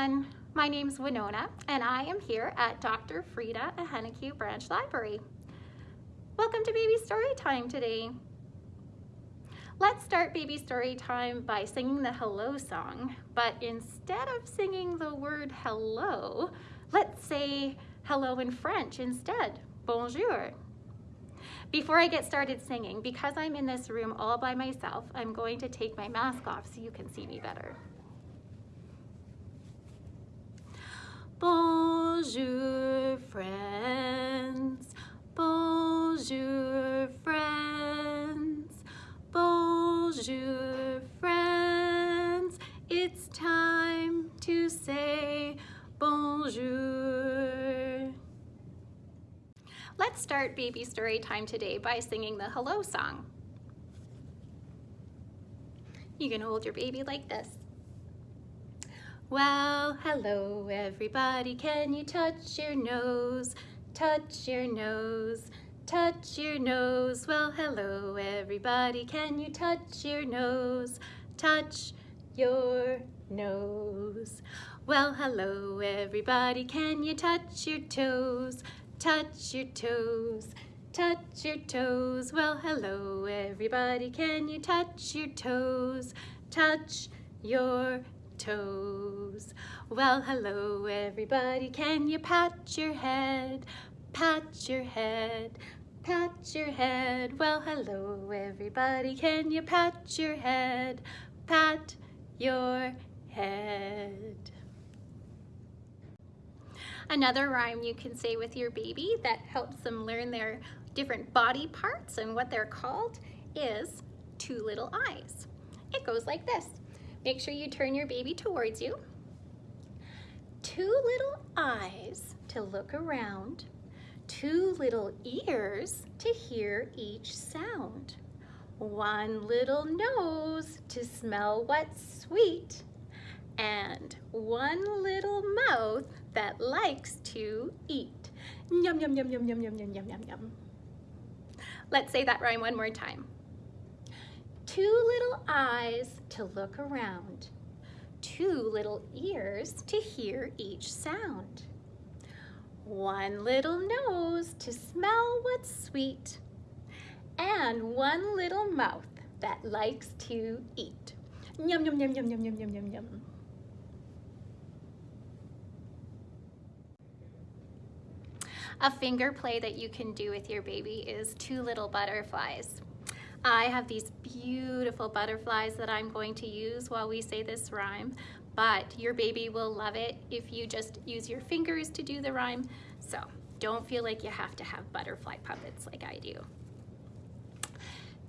everyone. My name's Winona and I am here at Dr. Frida Ahenecue Branch Library. Welcome to Baby Story Time today. Let's start Baby Story Time by singing the hello song, but instead of singing the word hello, let's say hello in French instead, bonjour. Before I get started singing, because I'm in this room all by myself, I'm going to take my mask off so you can see me better. Bonjour, friends. Bonjour, friends. Bonjour, friends. It's time to say bonjour. Let's start baby story time today by singing the hello song. You can hold your baby like this. Well, hello everybody, can you touch your nose? Touch your nose, touch your nose. Well, hello everybody, can you touch your nose? Touch your nose. Well, hello everybody, can you touch your toes? Touch your toes, touch your toes. Well, hello everybody, can you touch your toes? Touch your toes. Well, hello everybody, can you pat your head? Pat your head, pat your head. Well, hello everybody, can you pat your head? Pat your head. Another rhyme you can say with your baby that helps them learn their different body parts and what they're called is two little eyes. It goes like this. Make sure you turn your baby towards you. Two little eyes to look around. Two little ears to hear each sound. One little nose to smell what's sweet. And one little mouth that likes to eat. Yum, yum, yum, yum, yum, yum, yum, yum, yum, yum. Let's say that rhyme one more time. Two little eyes to look around. Two little ears to hear each sound. One little nose to smell what's sweet. And one little mouth that likes to eat. Yum, yum, yum, yum, yum, yum, yum, yum, yum. A finger play that you can do with your baby is two little butterflies. I have these beautiful butterflies that I'm going to use while we say this rhyme, but your baby will love it if you just use your fingers to do the rhyme. So don't feel like you have to have butterfly puppets like I do.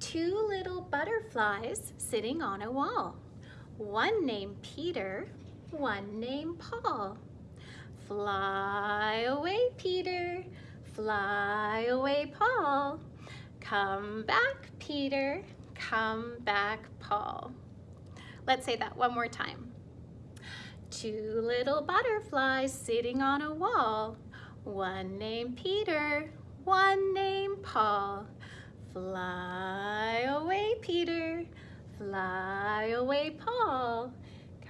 Two little butterflies sitting on a wall. One named Peter, one named Paul. Fly away, Peter, fly away, Paul. Come back, Peter. Come back, Paul. Let's say that one more time. Two little butterflies sitting on a wall. One named Peter, one named Paul. Fly away, Peter. Fly away, Paul.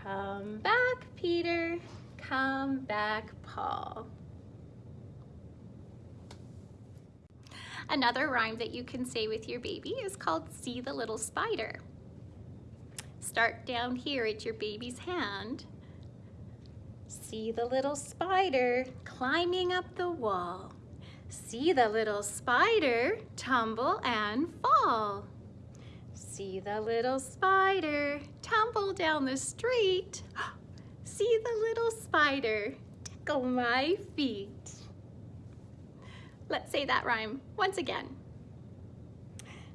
Come back, Peter. Come back, Paul. Another rhyme that you can say with your baby is called See the Little Spider. Start down here at your baby's hand. See the little spider climbing up the wall. See the little spider tumble and fall. See the little spider tumble down the street. See the little spider tickle my feet. Let's say that rhyme once again.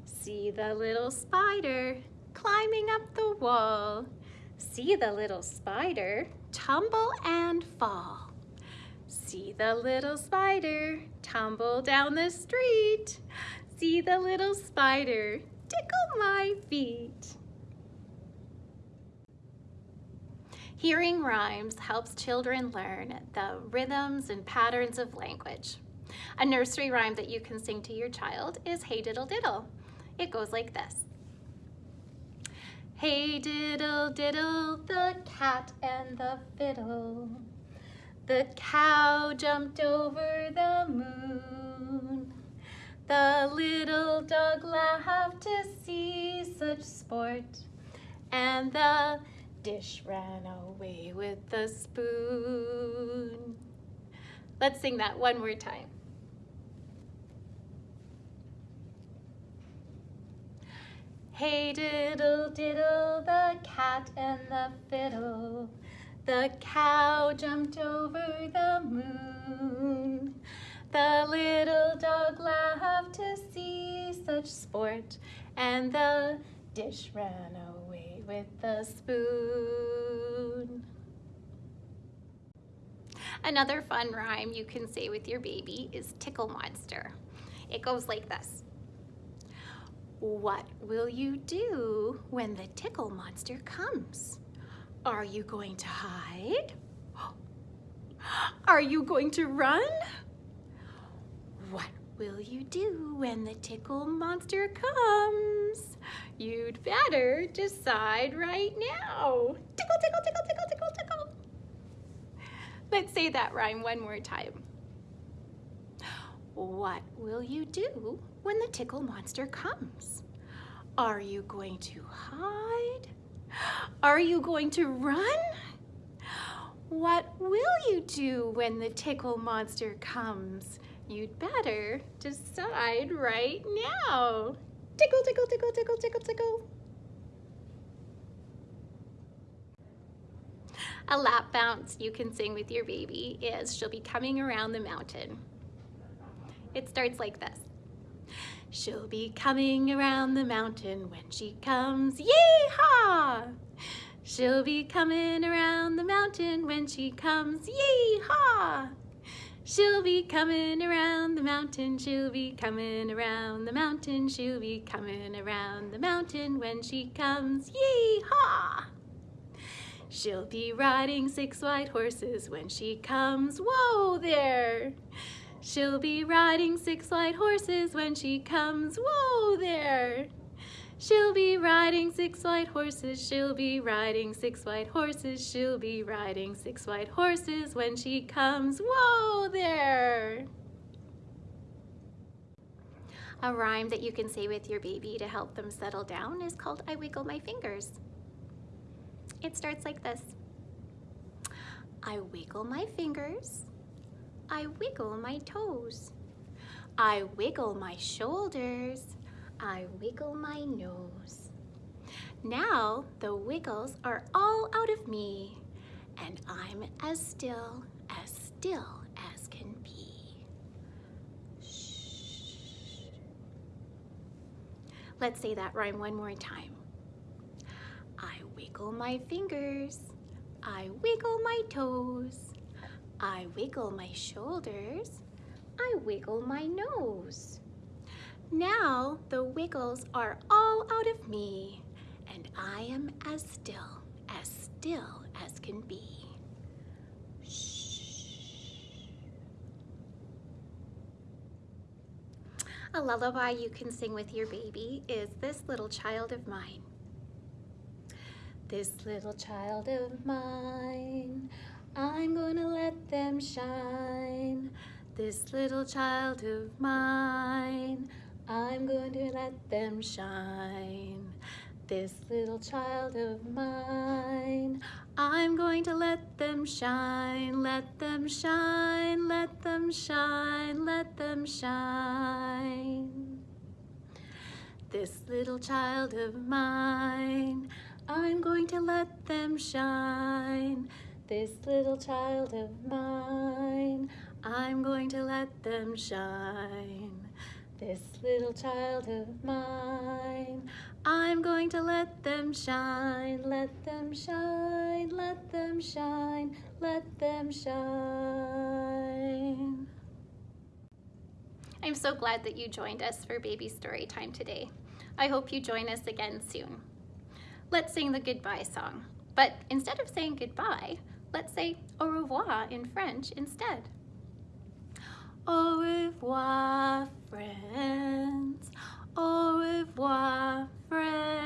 See the little spider climbing up the wall. See the little spider tumble and fall. See the little spider tumble down the street. See the little spider tickle my feet. Hearing rhymes helps children learn the rhythms and patterns of language. A nursery rhyme that you can sing to your child is Hey Diddle Diddle. It goes like this. Hey diddle diddle, the cat and the fiddle. The cow jumped over the moon. The little dog laughed to see such sport. And the dish ran away with the spoon. Let's sing that one more time. Hey diddle diddle, the cat and the fiddle. The cow jumped over the moon. The little dog laughed to see such sport, and the dish ran away with the spoon. Another fun rhyme you can say with your baby is tickle monster. It goes like this. What will you do when the tickle monster comes? Are you going to hide? Are you going to run? What will you do when the tickle monster comes? You'd better decide right now. Tickle, tickle, tickle, tickle, tickle, tickle. Let's say that rhyme one more time. What will you do when the tickle monster comes? Are you going to hide? Are you going to run? What will you do when the tickle monster comes? You'd better decide right now. Tickle, tickle, tickle, tickle, tickle, tickle. A lap bounce you can sing with your baby is She'll Be Coming Around the Mountain. It starts like this. She'll be coming around the mountain when she comes, yee-haw! She'll be coming around the mountain when she comes, yee-haw! She'll be coming around the mountain, she'll be coming around the mountain, she'll be coming around the mountain when she comes, yee-haw! She'll be riding six white horses when she comes, whoa there! She'll be riding six white horses when she comes, whoa there. She'll be riding six white horses, she'll be riding six white horses, she'll be riding six white horses when she comes, whoa there. A rhyme that you can say with your baby to help them settle down is called I Wiggle My Fingers. It starts like this. I wiggle my fingers, I wiggle my toes. I wiggle my shoulders. I wiggle my nose. Now the wiggles are all out of me and I'm as still, as still as can be. Shh. Let's say that rhyme one more time. I wiggle my fingers. I wiggle my toes. I wiggle my shoulders. I wiggle my nose. Now the wiggles are all out of me and I am as still, as still as can be. Shh. A lullaby you can sing with your baby is This Little Child of Mine. This little child of mine I'm gonna let them shine. This little child of mine, I'm going to let them shine. This little child of mine, I'm going to let them shine, let them shine, let them shine, let them shine. This little child of mine, I'm going to let them shine. This little child of mine, I'm going to let them shine. This little child of mine, I'm going to let them shine, let them shine, let them shine, let them shine. I'm so glad that you joined us for Baby Story Time today. I hope you join us again soon. Let's sing the goodbye song. But instead of saying goodbye, Let's say au revoir in French instead. Au revoir, friends. Au revoir, friends.